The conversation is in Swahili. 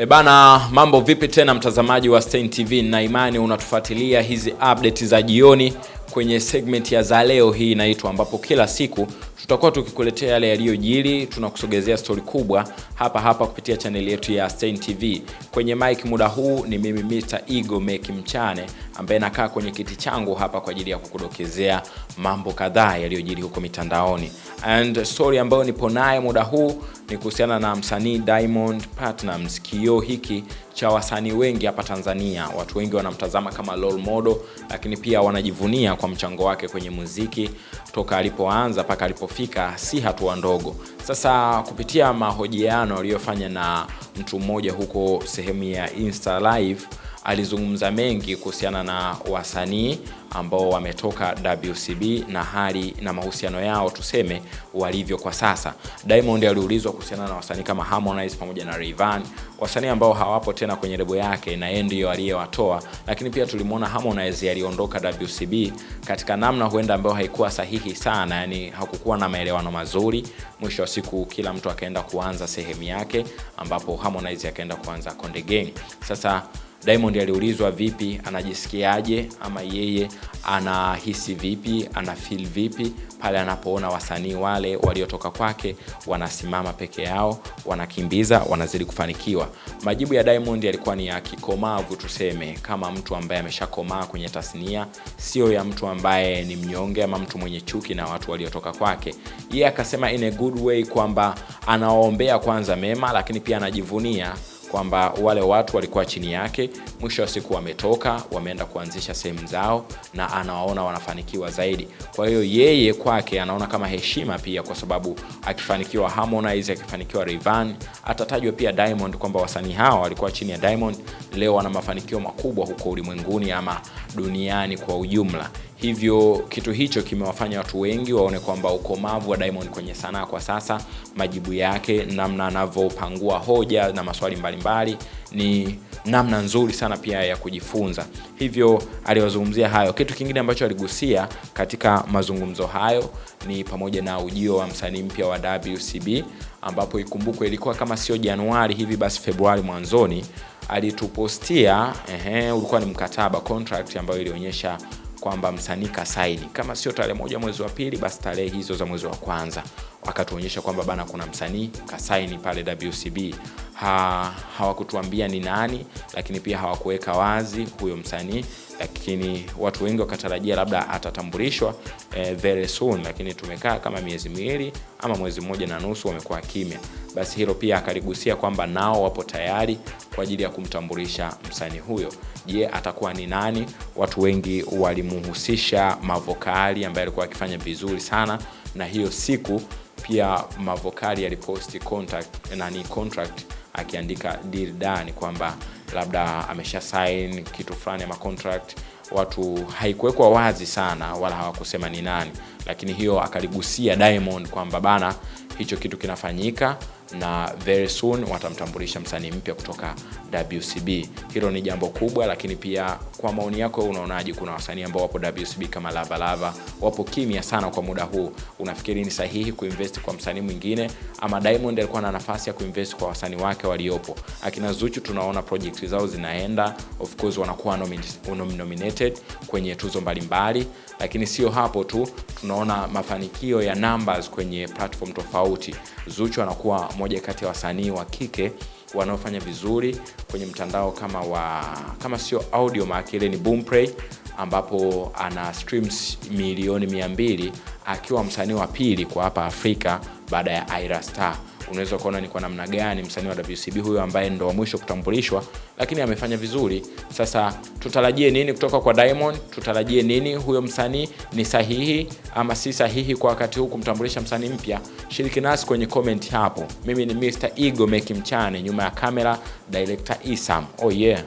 E bana, mambo vipi tena mtazamaji wa Stein TV, na imani unatufuatilia hizi update za jioni kwenye segment ya za leo hii inaitwa, ambapo kila siku tutakuwa tukikuletea yale yaliyojiri, tunakusogezea stori kubwa hapa hapa kupitia chaneli yetu ya Stein TV. Kwenye mic muda huu ni mimi Mr. igo Meki Mchane ambaye nakaa kwenye kiti changu hapa kwa ajili ya kukudokezea mambo kadhaa yaliyojiri huko mitandaoni. And story ambayo nipo naye muda huu ni kuhusiana na msanii Diamond Platnumz, kioo hiki cha wasanii wengi hapa Tanzania. Watu wengi wanamtazama kama role model, lakini pia wanajivunia kwa mchango wake kwenye muziki toka alipoanza mpaka alipofika, si hatua ndogo. Sasa kupitia mahojiano aliyofanya na mtu mmoja huko sehemu ya Insta Live alizungumza mengi kuhusiana na wasanii ambao wametoka WCB na hali na mahusiano yao tuseme walivyo kwa sasa. Diamond aliulizwa kuhusiana na wasanii kama Harmonize pamoja na Rayvanny, wasanii ambao hawapo tena kwenye lebo yake na yeye ndiyo aliyewatoa, lakini pia tulimwona Harmonize aliondoka WCB katika namna huenda ambayo haikuwa sahihi sana, yani hakukuwa na maelewano mazuri. Mwisho wa siku kila mtu akaenda kuanza sehemu yake, ambapo Harmonize akaenda kuanza Konde Gang. Sasa Diamond aliulizwa vipi, anajisikiaje ama yeye anahisi vipi, ana feel vipi pale anapoona wasanii wale waliotoka kwake wanasimama peke yao, wanakimbiza, wanazidi kufanikiwa. Majibu ya Diamond yalikuwa ni ya kikomavu, tuseme kama mtu ambaye ameshakomaa kwenye tasnia, sio ya mtu ambaye ni mnyonge ama mtu mwenye chuki na watu waliotoka kwake. Yeye akasema in a good way kwamba anawaombea kwanza mema, lakini pia anajivunia kwamba wale watu walikuwa chini yake, mwisho wa siku wametoka, wameenda kuanzisha sehemu zao na anawaona wanafanikiwa zaidi. Kwa hiyo yeye kwake anaona kama heshima pia, kwa sababu akifanikiwa Harmonize, akifanikiwa Rayvanny, atatajwa pia Diamond kwamba wasanii hawa walikuwa chini ya Diamond, leo wana mafanikio makubwa huko ulimwenguni ama duniani kwa ujumla. Hivyo kitu hicho kimewafanya watu wengi waone kwamba ukomavu wa Diamond kwenye sanaa kwa sasa, majibu yake, namna anavyopangua hoja na maswali mbalimbali mbali, ni namna nzuri sana pia ya kujifunza. Hivyo aliwazungumzia hayo. Kitu kingine ambacho aligusia katika mazungumzo hayo ni pamoja na ujio wa msanii mpya wa WCB, ambapo ikumbukwe ilikuwa kama sio Januari hivi basi Februari mwanzoni alitupostia, ehe, ulikuwa ni mkataba contract ambayo ilionyesha kwamba msanii kasaini kama sio tarehe moja mwezi wa pili basi tarehe hizo za mwezi wa kwanza wakatuonyesha kwamba bana kuna msanii kasaini pale WCB. Ha, hawakutuambia ni nani, lakini pia hawakuweka wazi huyo msanii, lakini watu wengi wakatarajia labda atatambulishwa eh, very soon, lakini tumekaa kama miezi miwili ama mwezi mmoja na nusu wamekuwa kimya. Basi hilo pia akaligusia kwamba nao wapo tayari kwa ajili ya kumtambulisha msanii huyo. Je, atakuwa ni nani? Watu wengi walimuhusisha Mavokali ambaye alikuwa akifanya vizuri sana, na hiyo siku pia Mavokali aliposti contract nani contract akiandika deal done kwamba labda amesha sign kitu fulani ama contract. Watu haikuwekwa wazi sana wala hawakusema ni nani, lakini hiyo akaligusia Diamond kwamba bana, hicho kitu kinafanyika na very soon watamtambulisha msanii mpya kutoka WCB. Hilo ni jambo kubwa, lakini pia kwa maoni yako unaonaje? Kuna wasanii ambao wapo WCB kama Lava Lava wapo kimya sana kwa muda huu, unafikiri ni sahihi kuinvest kwa msanii mwingine ama Diamond alikuwa na nafasi ya kuinvest kwa wasanii wake waliopo? Akina Zuchu tunaona project zao zinaenda, of course wanakuwa nominated kwenye tuzo mbalimbali, lakini sio hapo tu, tunaona mafanikio ya numbers kwenye platform tofauti. Zuchu anakuwa moja kati ya wasanii wa kike wanaofanya vizuri kwenye mtandao kama wa kama sio audio maana ile ni Boomplay, ambapo ana streams milioni mia mbili akiwa msanii wa pili kwa hapa Afrika baada ya Ira Starr. Unaweza kuona ni kwa namna gani msanii wa WCB huyo ambaye ndo wa mwisho kutambulishwa, lakini amefanya vizuri. Sasa tutarajie nini kutoka kwa Diamond? Tutarajie nini? Huyo msanii ni sahihi ama si sahihi kwa wakati huu kumtambulisha msanii mpya? Shiriki nasi kwenye comment hapo. Mimi ni Mr. Ego Meki Mchane, nyuma ya kamera director Isam. Oh yeah.